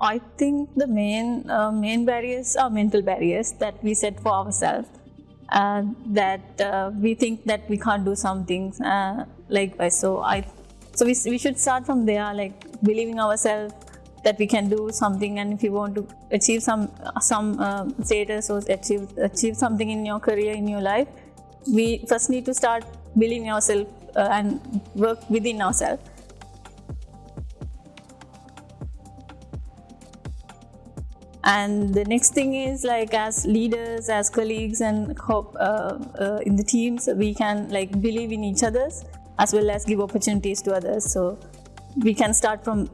I think the main uh, main barriers are mental barriers that we set for ourselves. Uh, that uh, we think that we can't do something uh, likewise. So I, so we, we should start from there, like believing ourselves that we can do something, and if you want to achieve some some uh, status or achieve achieve something in your career in your life, we first need to start believing ourselves uh, and work within ourselves. And the next thing is like as leaders as colleagues and hope uh, uh, in the teams we can like believe in each others as well as give opportunities to others. So we can start from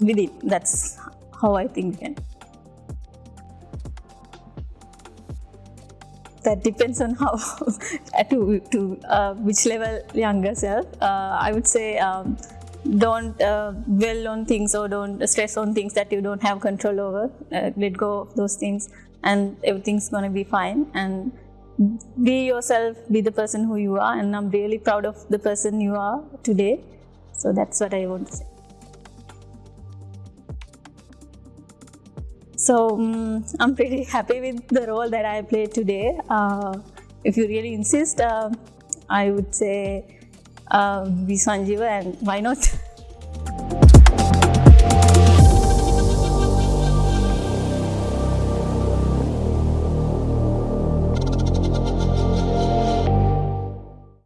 within. That's how i think we can. That depends on how to, to uh, which level younger self. Uh, i would say um, don't uh, dwell on things or don't stress on things that you don't have control over. Uh, let go of those things, and everything's gonna be fine. And be yourself, be the person who you are. And I'm really proud of the person you are today. So that's what I want to say. So um, I'm pretty happy with the role that I played today. Uh, if you really insist, uh, I would say uh, be Sanjeeva and why not?